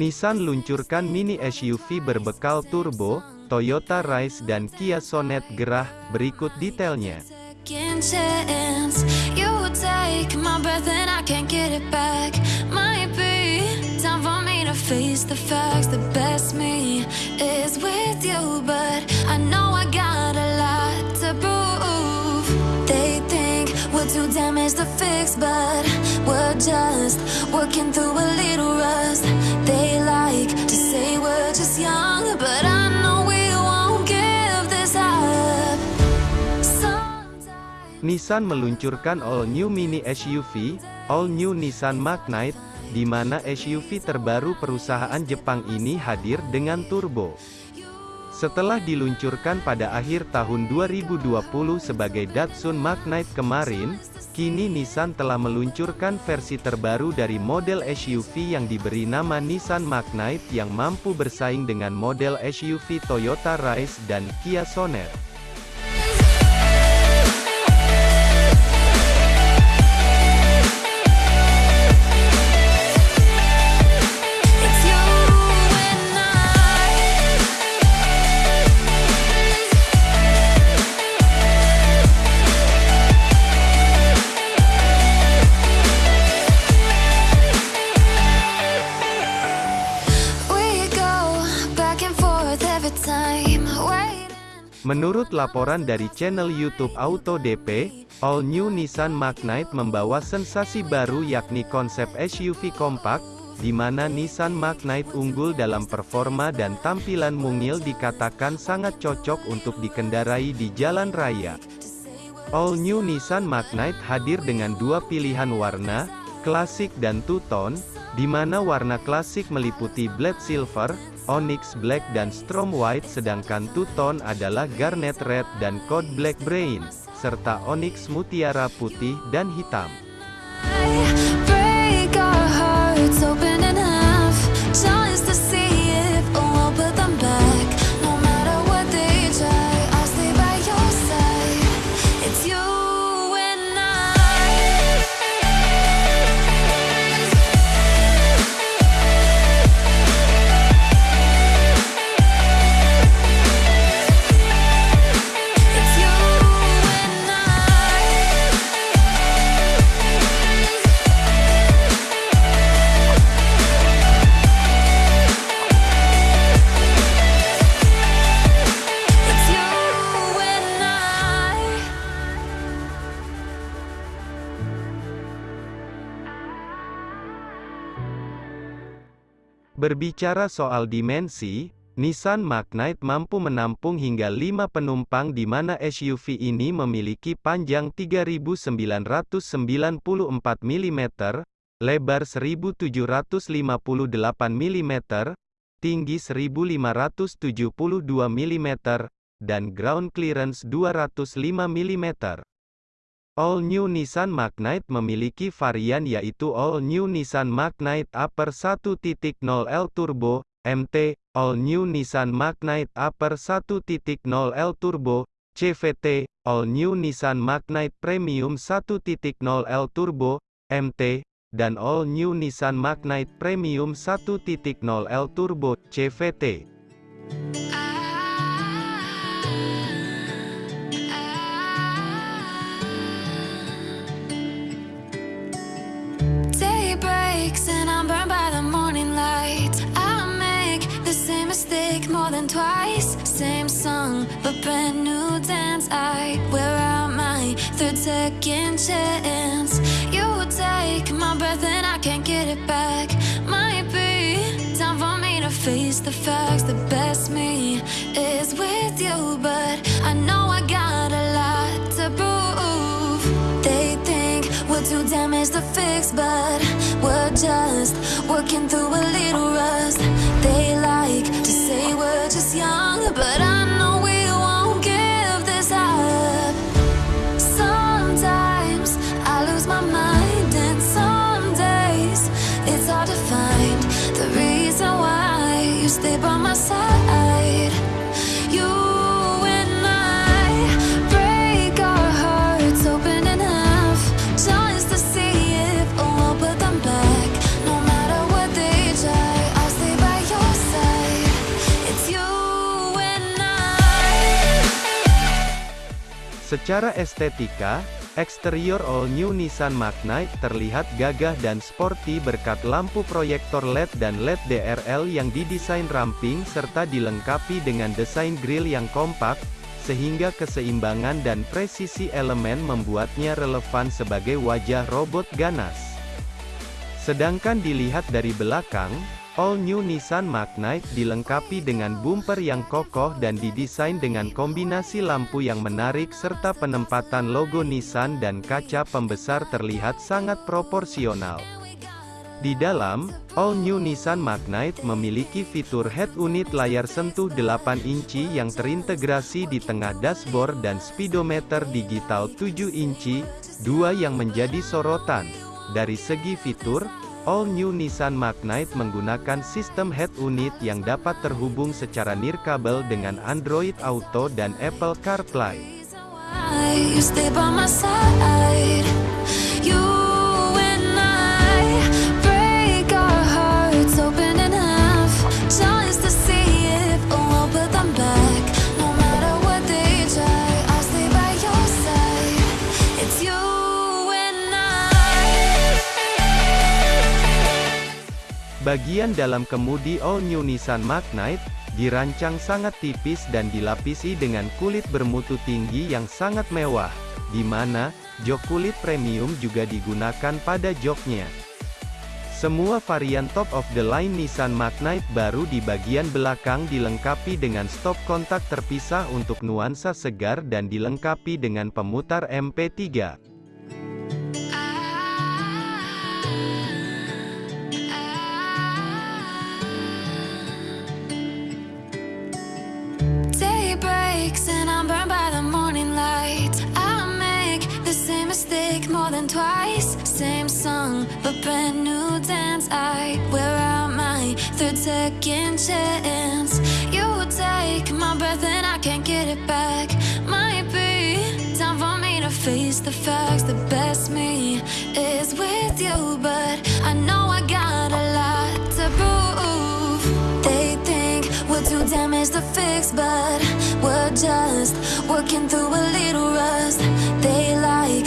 Nissan luncurkan mini SUV berbekal turbo, Toyota Rise dan Kia Sonet gerah, berikut detailnya. Nissan meluncurkan all-new mini SUV, all-new Nissan Magnite, di mana SUV terbaru perusahaan Jepang ini hadir dengan turbo. Setelah diluncurkan pada akhir tahun 2020 sebagai Datsun Magnite kemarin, kini Nissan telah meluncurkan versi terbaru dari model SUV yang diberi nama Nissan Magnite yang mampu bersaing dengan model SUV Toyota Rise dan Kia Sonet. Menurut laporan dari channel YouTube Auto DP, All New Nissan Magnite membawa sensasi baru yakni konsep SUV kompak, di mana Nissan Magnite unggul dalam performa dan tampilan mungil dikatakan sangat cocok untuk dikendarai di jalan raya. All New Nissan Magnite hadir dengan dua pilihan warna, klasik dan two-tone, di mana warna klasik meliputi Black Silver, Onyx Black dan Strom White sedangkan two-tone adalah Garnet Red dan Code Black Brain, serta Onyx Mutiara Putih dan Hitam. Berbicara soal dimensi, Nissan Magnite mampu menampung hingga 5 penumpang di mana SUV ini memiliki panjang 3994 mm, lebar 1758 mm, tinggi 1572 mm, dan ground clearance 205 mm. All New Nissan Magnite memiliki varian yaitu All New Nissan Magnite Upper 1.0L Turbo, MT, All New Nissan Magnite Upper 1.0L Turbo, CVT, All New Nissan Magnite Premium 1.0L Turbo, MT, dan All New Nissan Magnite Premium 1.0L Turbo, CVT. Breaks and I'm burned by the morning light. I make the same mistake more than twice. Same song, but brand new dance. I wear out my third second chance. You take my breath and I can't get it back. Might be time for me to face the facts. The best me is with you, but I know I got a lot to prove. They think we're too damaged to fix, but just working through a little rust. They like to say we're just young, but I know we won't give this up. Sometimes I lose my mind, and some days it's hard to find the reason why you stay by my side. Secara estetika, eksterior all new Nissan Magnite terlihat gagah dan sporty berkat lampu proyektor LED dan LED DRL yang didesain ramping serta dilengkapi dengan desain grill yang kompak, sehingga keseimbangan dan presisi elemen membuatnya relevan sebagai wajah robot ganas. Sedangkan dilihat dari belakang, All New Nissan Magnite dilengkapi dengan bumper yang kokoh dan didesain dengan kombinasi lampu yang menarik serta penempatan logo Nissan dan kaca pembesar terlihat sangat proporsional. Di dalam, All New Nissan Magnite memiliki fitur head unit layar sentuh 8 inci yang terintegrasi di tengah dashboard dan speedometer digital 7 inci, dua yang menjadi sorotan. Dari segi fitur, All New Nissan Magnite menggunakan sistem head unit yang dapat terhubung secara nirkabel dengan Android Auto dan Apple CarPlay. Bagian dalam kemudi All New Nissan Magnite, dirancang sangat tipis dan dilapisi dengan kulit bermutu tinggi yang sangat mewah, di mana, jok kulit premium juga digunakan pada joknya. Semua varian top of the line Nissan Magnite baru di bagian belakang dilengkapi dengan stop kontak terpisah untuk nuansa segar dan dilengkapi dengan pemutar MP3. Twice. Same song, but brand new dance. I wear out my third second chance. You take my breath and I can't get it back. Might be time for me to face the facts. The best me is with you, but I know I got a lot to prove. They think we're too damaged to fix, but we're just working through a little rust. They like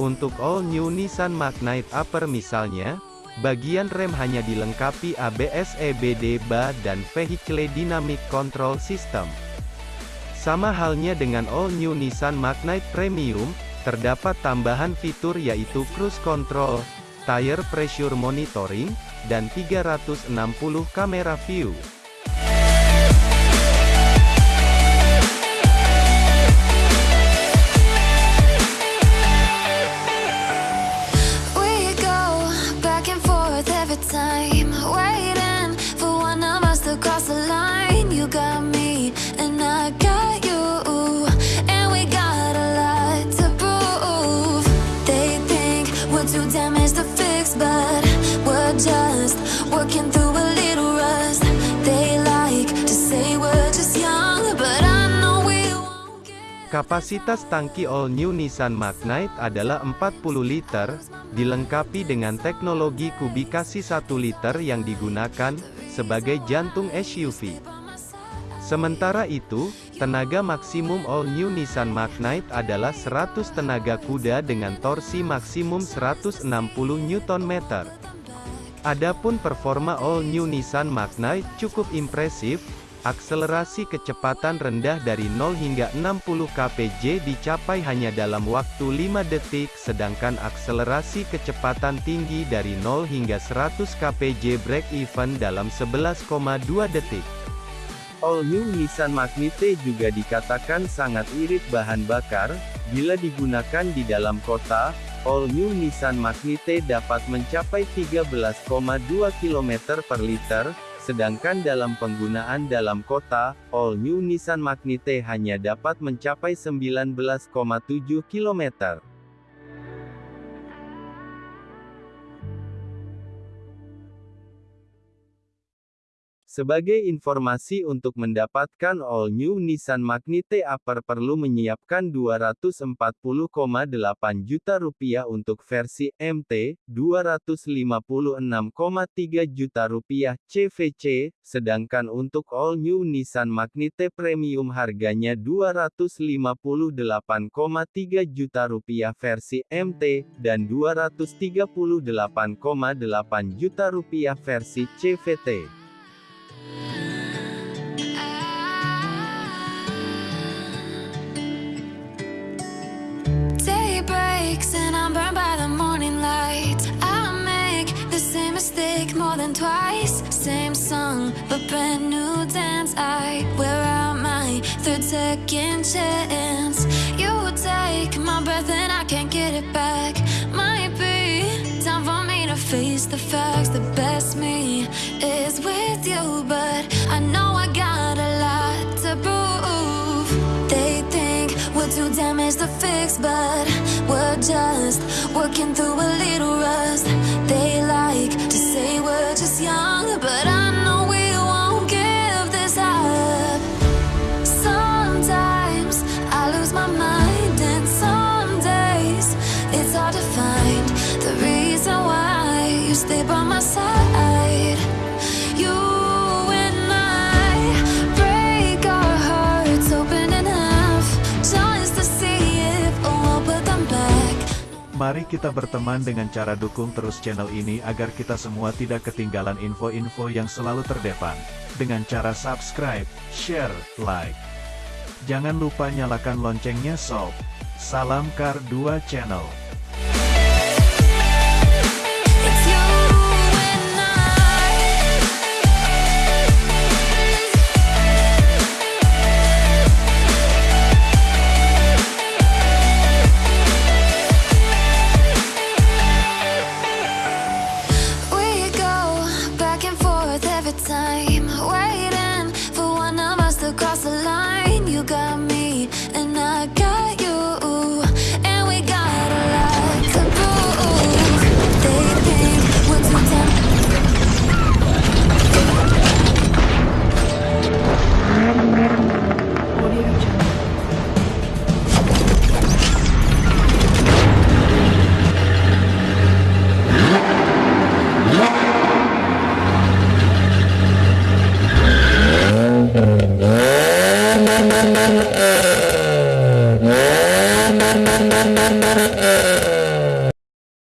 Untuk All New Nissan Magnite Upper misalnya, bagian rem hanya dilengkapi ABS EBD BA dan Vehicle Dynamic Control System. Sama halnya dengan All New Nissan Magnite Premium, terdapat tambahan fitur yaitu Cruise Control, Tire Pressure Monitoring, dan 360 kamera view. Kapasitas tangki all new Nissan Magnite adalah 40 liter, dilengkapi dengan teknologi kubikasi 1 liter yang digunakan sebagai jantung SUV. Sementara itu, tenaga maksimum all new Nissan Magnite adalah 100 tenaga kuda dengan torsi maksimum 160 Nm. Adapun performa all new Nissan Magnite cukup impresif, akselerasi kecepatan rendah dari 0 hingga 60 kpj dicapai hanya dalam waktu 5 detik sedangkan akselerasi kecepatan tinggi dari 0 hingga 100 kpj break even dalam 11,2 detik. All New Nissan Magnite juga dikatakan sangat irit bahan bakar, bila digunakan di dalam kota, All New Nissan Magnite dapat mencapai 13,2 km per liter, sedangkan dalam penggunaan dalam kota, All New Nissan Magnite hanya dapat mencapai 19,7 km. Sebagai informasi untuk mendapatkan all new Nissan Magnite Upper perlu menyiapkan 240,8 juta rupiah untuk versi MT, 256,3 juta rupiah CVC, sedangkan untuk all new Nissan Magnite Premium harganya 258,3 juta rupiah versi MT, dan 238,8 juta rupiah versi CVT. Ah. Day breaks and I'm burned by the morning light. I make the same mistake more than twice. Same song, but brand new dance. I wear out my third second chance. You take my breath and I can't get it back. Face the facts. The best me is with you, but I know I got a lot to prove. They think we're too damaged to fix, but we're just working through a little rust. They like to say we're just young, but I Mari kita berteman dengan cara dukung terus channel ini agar kita semua tidak ketinggalan info-info yang selalu terdepan. Dengan cara subscribe, share, like. Jangan lupa nyalakan loncengnya sob. Salam Kar 2 Channel.